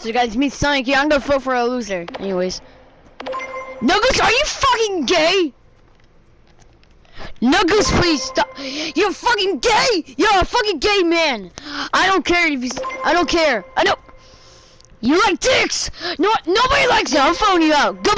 So guys, meet Sonic yeah, I'm gonna vote for a loser. Anyways. Nuggles, are you fucking gay? Nuggles, please stop. You're fucking gay. You're a fucking gay man. I don't care if he's. I don't care. I know. You like dicks. No, nobody likes it. I'm phoning you out. Goodbye.